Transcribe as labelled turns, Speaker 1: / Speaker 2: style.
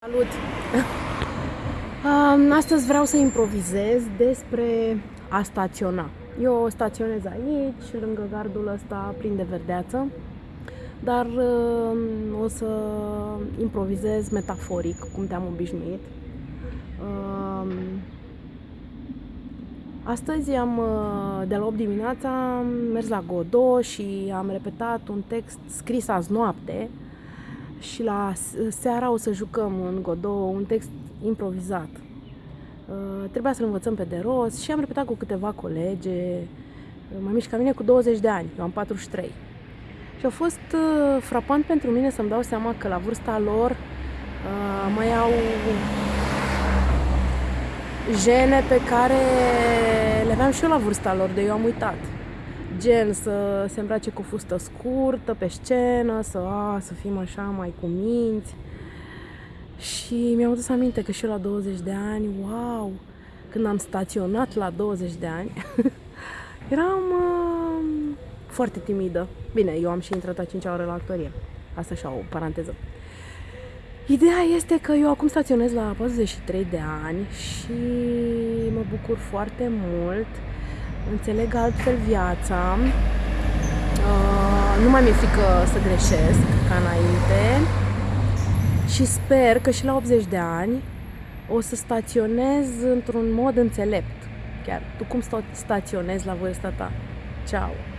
Speaker 1: Salut! Um, Astăzi vreau să improvizez despre a staționa. Eu staționez aici, lângă gardul ăsta plin de verdeață, dar um, o să improvizez metaforic, cum te-am obișnuit. Um, Astăzi am, uh, de la 8 dimineața, am mers la Godot și am repetat un text scris azi noapte, și la seara o să jucăm în Godot un text improvizat. Uh, trebuia să-l învățăm pe de rost și am repetat cu câteva colege, uh, mai mici ca mine, cu 20 de ani, eu am 43. Și a fost uh, frapant pentru mine să-mi dau seama că la vârsta lor mai au jene pe care le aveam și eu la vârsta lor, de eu am uitat gen să se îmbrace cu fustă scurtă pe scenă, să, a, să fim așa mai cu minți. Și mi-am adus aminte că și eu la 20 de ani, wow, când am staționat la 20 de ani, eram uh, foarte timidă. Bine, eu am și intrat a 5 ore la actorie. Asta așa o paranteză. Ideea este că eu acum staționez la 43 de ani și mă bucur foarte mult înțeleg altfel viața, uh, nu mai mi-e frică să greșesc ca înainte și sper că și la 80 de ani o să staționez într-un mod înțelept. Chiar, tu cum staționezi la vârsta ta? Ciao!